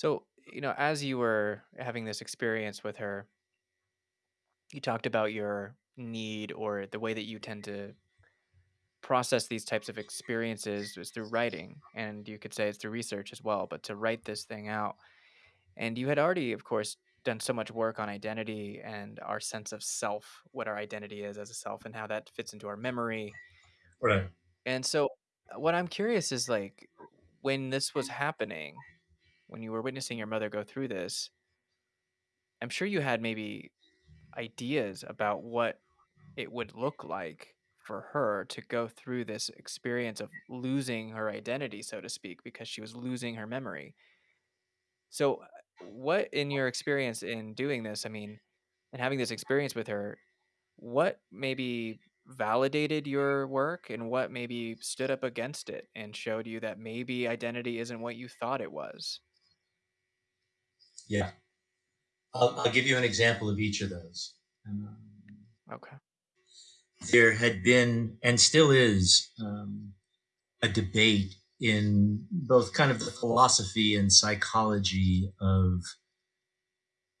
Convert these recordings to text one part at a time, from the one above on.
So, you know, as you were having this experience with her, you talked about your need or the way that you tend to process these types of experiences is through writing. And you could say it's through research as well, but to write this thing out. And you had already, of course, done so much work on identity and our sense of self, what our identity is as a self, and how that fits into our memory. Right. And so, what I'm curious is like, when this was happening, when you were witnessing your mother go through this, I'm sure you had maybe ideas about what it would look like for her to go through this experience of losing her identity, so to speak, because she was losing her memory. So, what in your experience in doing this, I mean, and having this experience with her, what maybe validated your work and what maybe stood up against it and showed you that maybe identity isn't what you thought it was? Yeah. I'll, I'll give you an example of each of those. Um, Okay. there had been, and still is, um, a debate in both kind of the philosophy and psychology of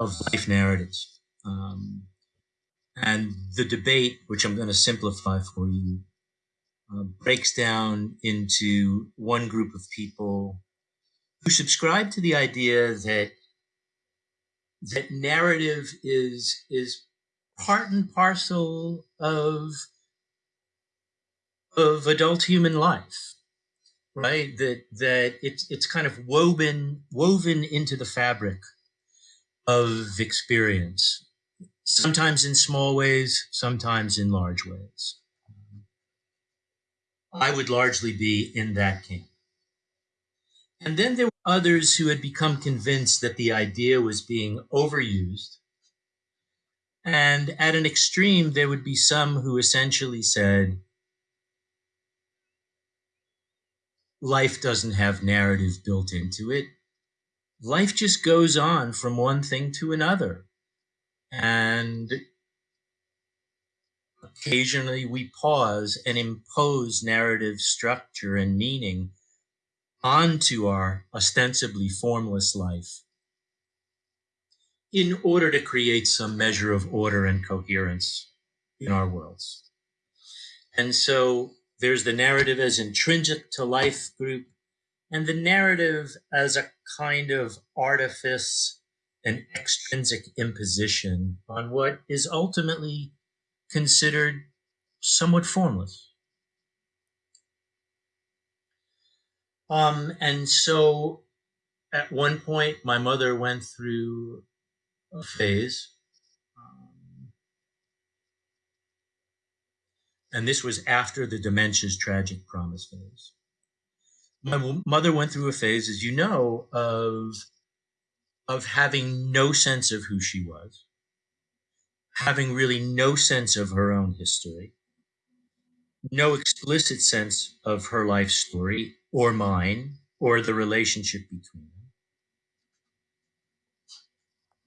of life narratives. Um, and the debate, which I'm going to simplify for you, uh, breaks down into one group of people who subscribe to the idea that that narrative is is part and parcel of of adult human life right? That that it's it's kind of woven woven into the fabric of experience sometimes in small ways sometimes in large ways. I would largely be in that camp. And then there others who had become convinced that the idea was being overused and at an extreme there would be some who essentially said life doesn't have narrative built into it. Life just goes on from one thing to another. And occasionally we pause and impose narrative structure and meaning onto our ostensibly formless life in order to create some measure of order and coherence in our worlds. And so there's the narrative as intrinsic to life group and the narrative as a kind of artifice and extrinsic imposition on what is ultimately considered somewhat formless. Um, and so at one point, my mother went through a phase and this was after the dementia's tragic promise phase. My mother went through a phase, as you know, of of having no sense of who she was, having really no sense of her own history, no explicit sense of her life story or mine or the relationship between them.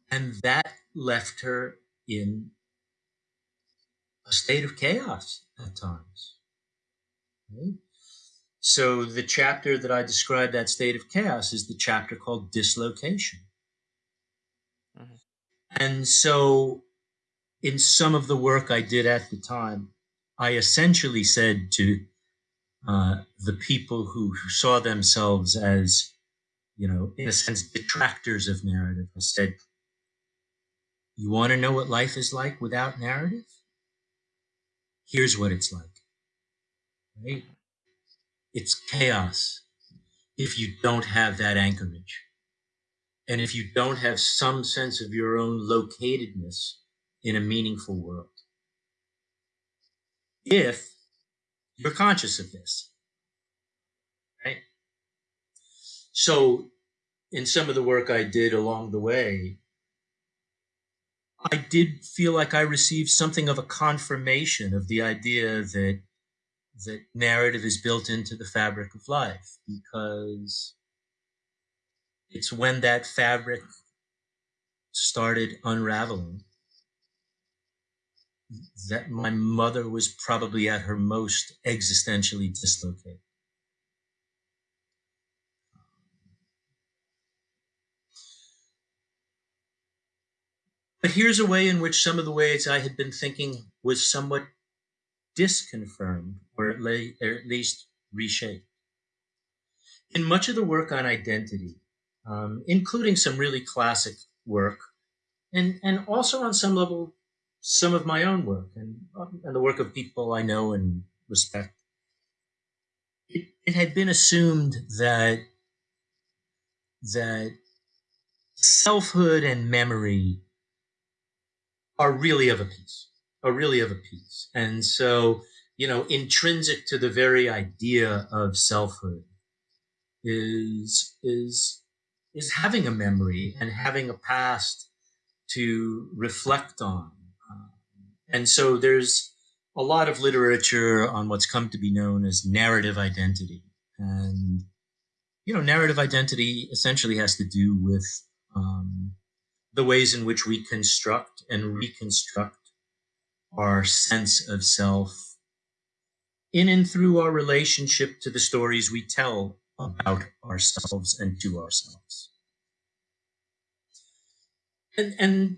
And that left her in a state of chaos at times. Right? So the chapter that I describe that state of chaos is the chapter called dislocation. Mm-hmm. And so in some of the work I did at the time, I essentially said to uh, the people who, saw themselves as, you know, in a sense, detractors of narrative, I said, you want to know what life is like without narrative? here's what it's like. Right? It's chaos if you don't have that anchorage. And if you don't have some sense of your own locatedness in a meaningful world. If you're conscious of this. Right? So in some of the work I did along the way, I did feel like I received something of a confirmation of the idea that that narrative is built into the fabric of life because it's when that fabric started unraveling that my mother was probably at her most existentially dislocated. But here's a way in which some of the ways I had been thinking was somewhat disconfirmed, or at, lay, or at least reshaped. In much of the work on identity, um, including some really classic work, and, and also on some level some of my own work and, and the work of people I know and respect, it, it had been assumed that that selfhood and memory are really of a piece, are really of a piece. And so, you know, intrinsic to the very idea of selfhood is is is having a memory and having a past to reflect on. And so there's a lot of literature on what's come to be known as narrative identity. And, you know, narrative identity essentially has to do with um, the ways in which we construct and reconstruct our sense of self in and through our relationship to the stories we tell about ourselves and to ourselves. And, and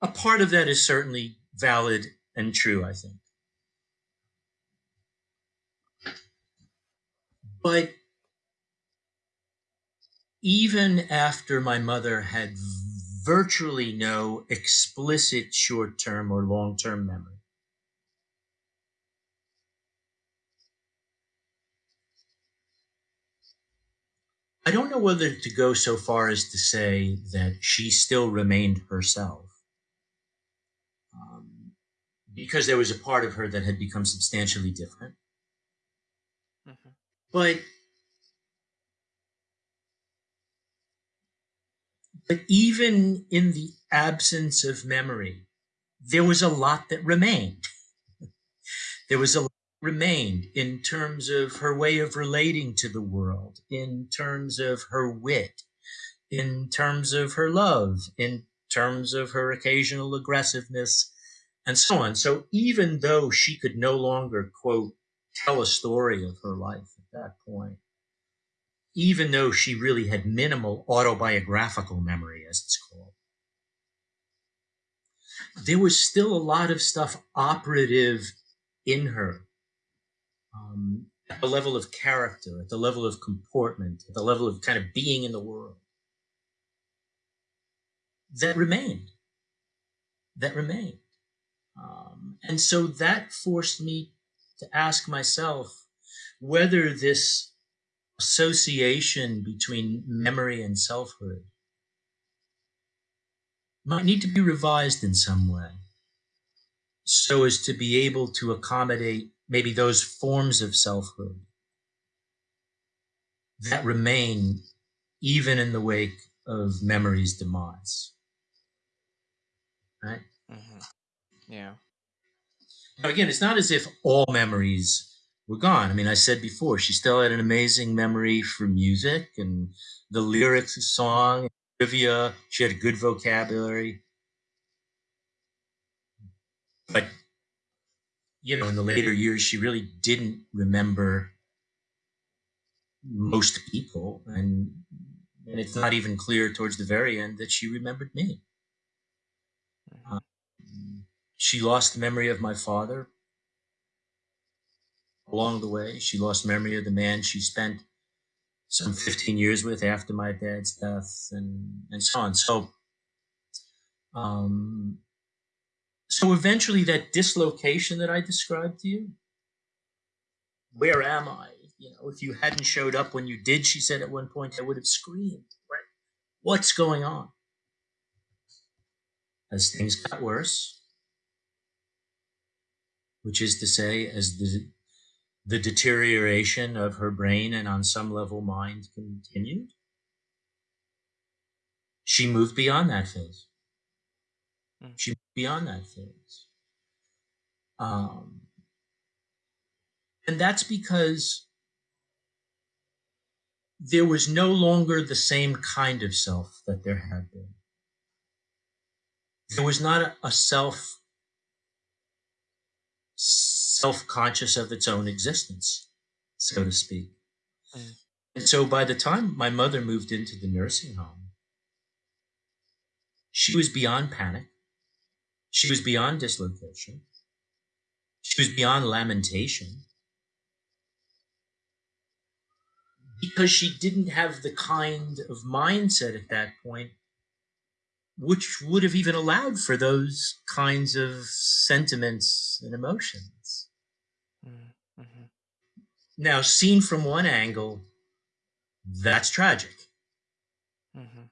a part of that is certainly valid and true, I think. But even after my mother had virtually no explicit short term or long term memory, I don't know whether to go so far as to say that she still remained herself. Because there was a part of her that had become substantially different. Mm-hmm. But but even in the absence of memory, there was a lot that remained. there was a lot remained in terms of her way of relating to the world, in terms of her wit, in terms of her love, in terms of her occasional aggressiveness, and so on. So even though she could no longer, quote, tell a story of her life at that point, even though she really had minimal autobiographical memory, as it's called, there was still a lot of stuff operative in her um, at the level of character, at the level of comportment, at the level of kind of being in the world. That remained. That remained. Um, and so that forced me to ask myself whether this association between memory and selfhood might need to be revised in some way so as to be able to accommodate maybe those forms of selfhood that remain even in the wake of memory's demise. Right? Mm-hmm. Yeah. Now, again, it's not as if all memories were gone. I mean, I said before, she still had an amazing memory for music and the lyrics of song, trivia. She had a good vocabulary. But you know, in the later years, she really didn't remember most people. And, and it's not even clear towards the very end that she remembered me. She lost memory of my father along the way. She lost memory of the man she spent some 15 years with after my dad's death and, and so on. So, um, so eventually, that dislocation that I described to you, where am I? You know, if you hadn't showed up when you did, she said at one point, I would have screamed, right? What's going on? As things got worse, which is to say, as the, the deterioration of her brain and on some level mind continued, she moved beyond that phase. Mm. She moved beyond that phase. Um, and that's because there was no longer the same kind of self that there had been. There was not a, a self self-conscious of its own existence, so to speak. Mm. And so by the time my mother moved into the nursing home, she was beyond panic She was beyond dislocation. She was beyond lamentation. Because she didn't have the kind of mindset at that point which would have even allowed for those kinds of sentiments and emotions. Mm-hmm. Now, seen from one angle, that's tragic. Mm-hmm.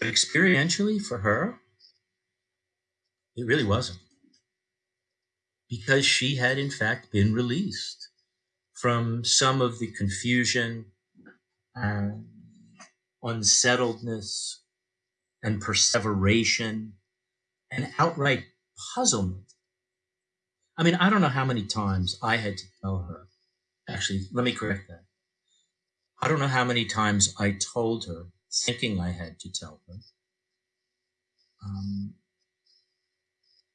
But experientially, for her, it really wasn't. Because she had, in fact, been released from some of the confusion and unsettledness and perseveration and outright puzzlement. I mean, I don't know how many times I had to tell her. Actually, let me correct that. I don't know how many times I told her, thinking I had to tell her, um,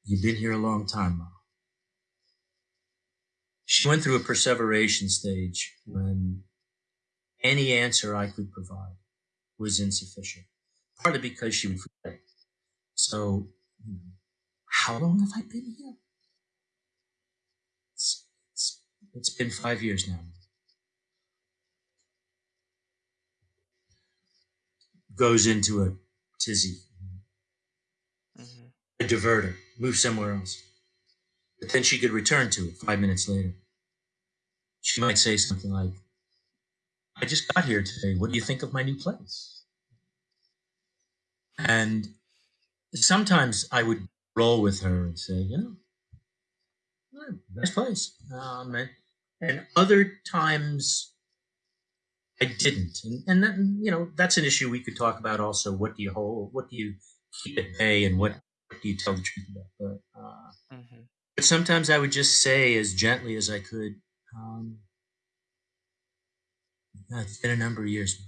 You've been here a long time, Mom. She went through a perseveration stage when any answer I could provide was insufficient partly because she would forget. So, you know, how long have I been here? It's, it's, it's been five years now. Goes into a tizzy, mm-hmm. a diverter, move somewhere else. But then she could return to it five minutes later. She might say something like, I just got here today. What do you think of my new place? And sometimes I would roll with her and say, you know, nice place. Um, and, and, other times I didn't. And, and that, you know, that's an issue we could talk about also. What do you hold? What do you keep at bay and what, what do you tell the truth about? But, uh, mm-hmm. but sometimes I would just say as gently as I could, um, it's been a number of years.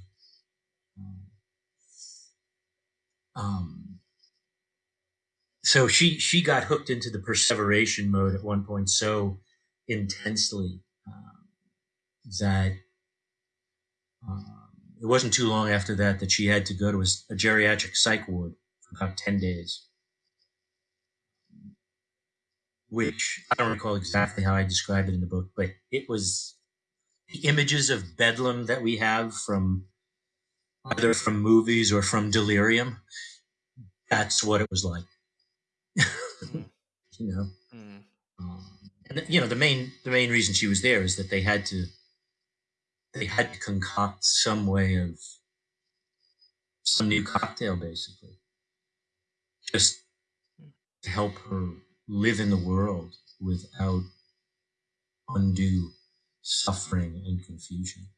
Um, so she she got hooked into the perseveration mode at one point so intensely um, that um, it wasn't too long after that that she had to go to a, a geriatric psych ward for about 10 days which I don't recall exactly how I described it in the book, but it was the images of bedlam that we have from either from movies or from delirium. That's what it was like. mm. You know, mm. um, and you know the main the main reason she was there is that they had to they had to concoct some way of some new cocktail, basically, just to help her live in the world without undue suffering and confusion.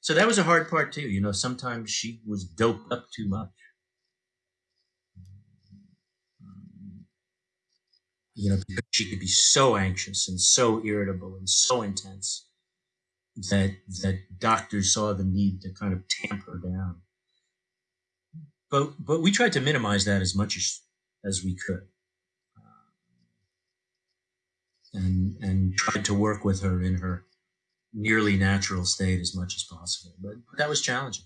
So that was a hard part too. You know, sometimes she was doped up too much. you know, because she could be so anxious and so irritable and so intense that that doctors saw the need to kind of tamp her down. But but we tried to minimize that as much as as we could, uh, and and tried to work with her in her nearly natural state as much as possible. But, but that was challenging.